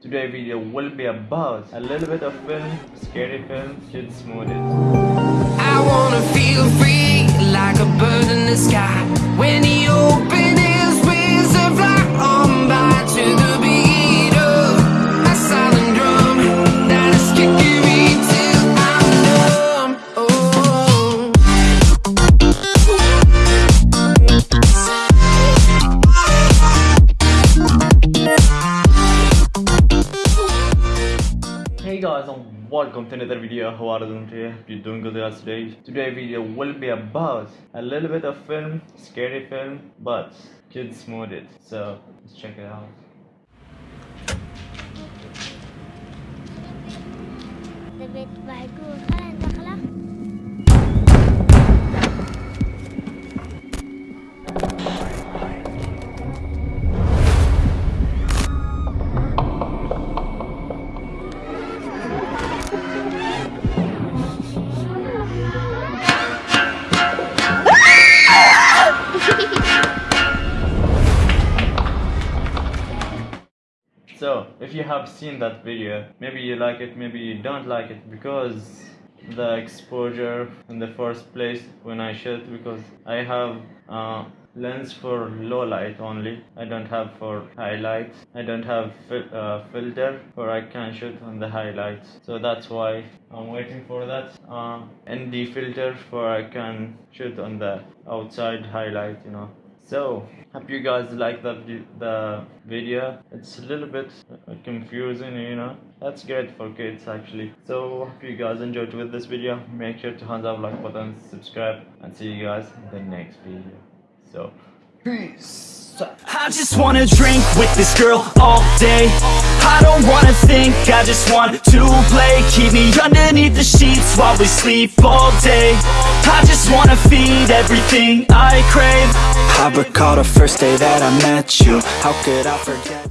Today video will be about a little bit of film, scary film, kids movies. I wanna feel free like a bird in the sky. When he Hey guys and welcome to another video. How are you doing today? Hope you're doing good guys today. Today video will be about a little bit of film, scary film, but kids modded. So let's check it out. So, if you have seen that video, maybe you like it, maybe you don't like it because the exposure in the first place when I shoot because I have uh, lens for low light only. I don't have for highlights. I don't have fil- uh, filter for I can shoot on the highlights. So that's why I'm waiting for that uh, ND filter for I can shoot on the outside highlight, you know. So, hope you guys like the, the video. It's a little bit uh, confusing, you know. That's great for kids actually. So, hope you guys enjoyed with this video. Make sure to hands up like button, subscribe, and see you guys in the next video. So, peace. I just wanna drink with this girl all day I don't wanna think, I just want to play Keep me underneath the sheets while we sleep all day I just wanna feed everything I crave. I recall the first day that I met you. How could I forget